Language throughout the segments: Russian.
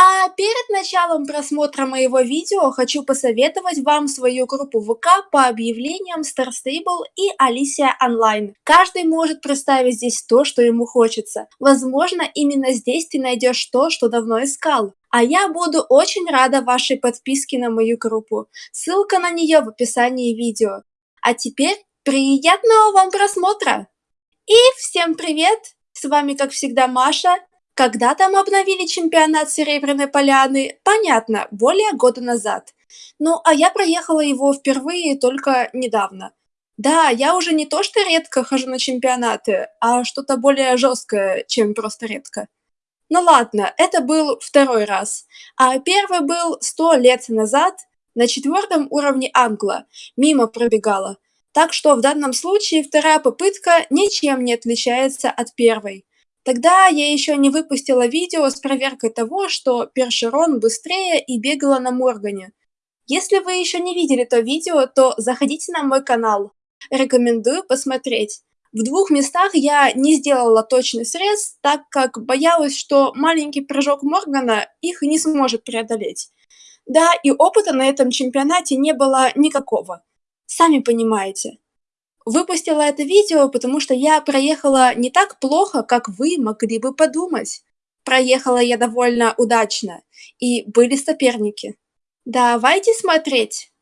А перед началом просмотра моего видео хочу посоветовать вам свою группу ВК по объявлениям Star Stable и Alicia Online. Каждый может представить здесь то, что ему хочется. Возможно, именно здесь ты найдешь то, что давно искал. А я буду очень рада вашей подписке на мою группу. Ссылка на нее в описании видео. А теперь приятного вам просмотра! И всем привет! С вами как всегда Маша когда там обновили чемпионат Серебряной Поляны, понятно, более года назад. Ну, а я проехала его впервые только недавно. Да, я уже не то что редко хожу на чемпионаты, а что-то более жесткое, чем просто редко. Ну ладно, это был второй раз. А первый был сто лет назад на четвертом уровне Англа, мимо пробегала. Так что в данном случае вторая попытка ничем не отличается от первой. Тогда я еще не выпустила видео с проверкой того, что Першерон быстрее и бегала на Моргане. Если вы еще не видели то видео, то заходите на мой канал. Рекомендую посмотреть. В двух местах я не сделала точный срез, так как боялась, что маленький прыжок Моргана их не сможет преодолеть. Да, и опыта на этом чемпионате не было никакого. Сами понимаете. Выпустила это видео, потому что я проехала не так плохо, как вы могли бы подумать. Проехала я довольно удачно, и были соперники. Давайте смотреть.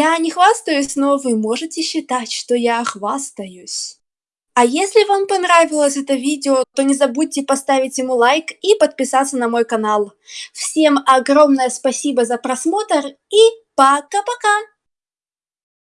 Я не хвастаюсь, но вы можете считать, что я хвастаюсь. А если вам понравилось это видео, то не забудьте поставить ему лайк и подписаться на мой канал. Всем огромное спасибо за просмотр и пока-пока!